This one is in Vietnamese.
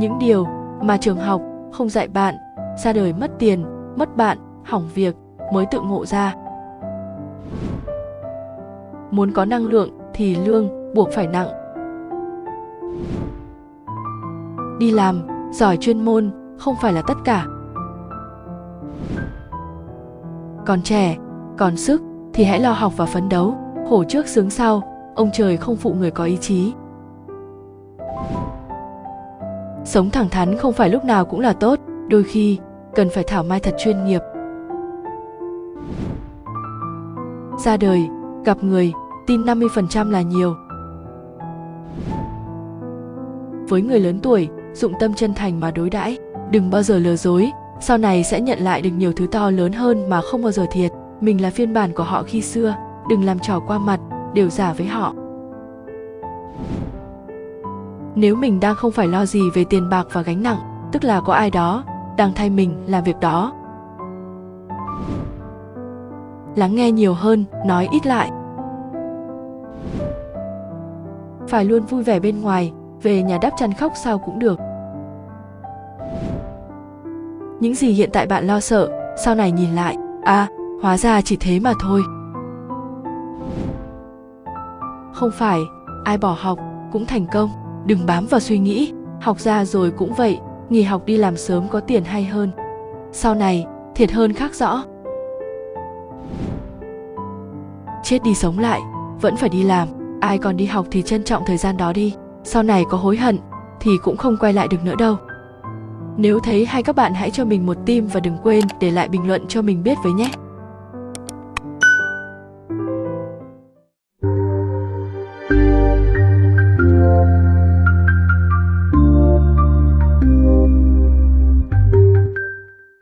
những điều mà trường học không dạy bạn, ra đời mất tiền, mất bạn, hỏng việc mới tự ngộ ra. Muốn có năng lượng thì lương buộc phải nặng. Đi làm, giỏi chuyên môn không phải là tất cả. Còn trẻ, còn sức thì hãy lo học và phấn đấu khổ trước sướng sau, ông trời không phụ người có ý chí sống thẳng thắn không phải lúc nào cũng là tốt, đôi khi cần phải thảo mai thật chuyên nghiệp. Ra đời, gặp người, tin 50% là nhiều. Với người lớn tuổi, dụng tâm chân thành mà đối đãi, đừng bao giờ lừa dối, sau này sẽ nhận lại được nhiều thứ to lớn hơn mà không bao giờ thiệt. Mình là phiên bản của họ khi xưa, đừng làm trò qua mặt, đều giả với họ nếu mình đang không phải lo gì về tiền bạc và gánh nặng, tức là có ai đó đang thay mình làm việc đó. Lắng nghe nhiều hơn, nói ít lại. Phải luôn vui vẻ bên ngoài, về nhà đắp chăn khóc sao cũng được. Những gì hiện tại bạn lo sợ, sau này nhìn lại à hóa ra chỉ thế mà thôi. Không phải, ai bỏ học cũng thành công đừng bám vào suy nghĩ. Học ra rồi cũng vậy, nghỉ học đi làm sớm có tiền hay hơn. Sau này, thiệt hơn khác rõ. Chết đi sống lại, vẫn phải đi làm. Ai còn đi học thì trân trọng thời gian đó đi. Sau này có hối hận, thì cũng không quay lại được nữa đâu. Nếu thấy hay các bạn hãy cho mình một tim và đừng quên để lại bình luận cho mình biết với nhé.